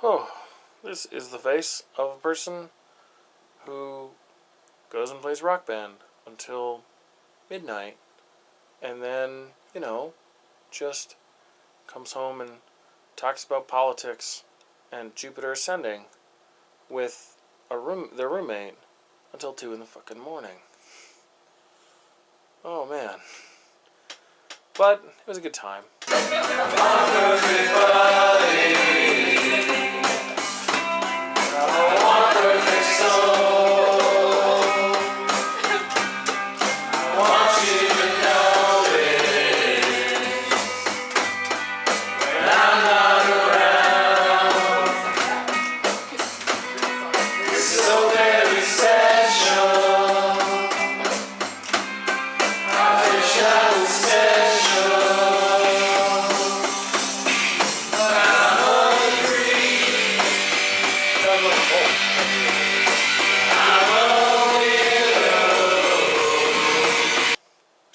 Oh, this is the face of a person who goes and plays rock band until midnight and then, you know, just comes home and talks about politics and Jupiter ascending with a room their roommate until two in the fucking morning. Oh man. But it was a good time.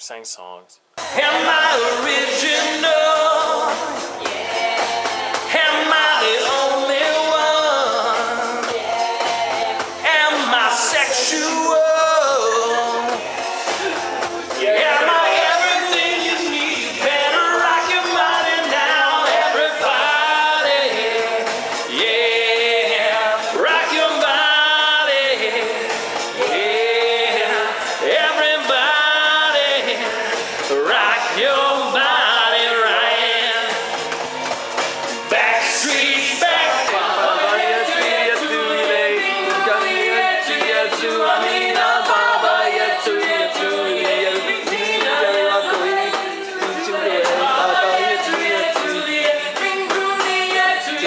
Sang songs. Am I original?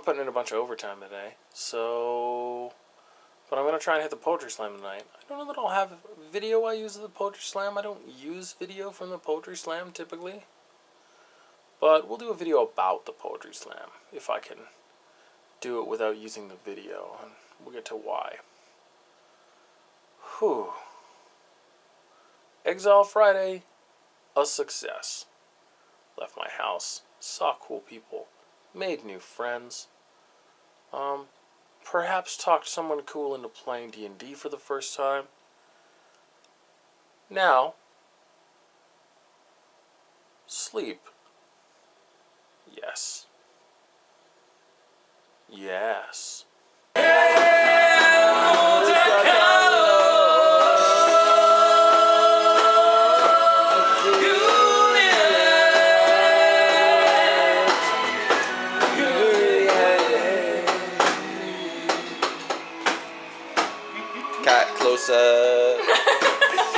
I'm putting in a bunch of overtime today, so. But I'm gonna try and hit the poetry slam tonight. I don't know that I'll have video I use of the poetry slam. I don't use video from the poetry slam typically. But we'll do a video about the poetry slam if I can do it without using the video, and we'll get to why. Whew. Exile Friday, a success. Left my house, saw cool people, made new friends. Um, perhaps talked someone cool into playing D&D for the first time. Now, sleep. Yes. Yes. Cat closer.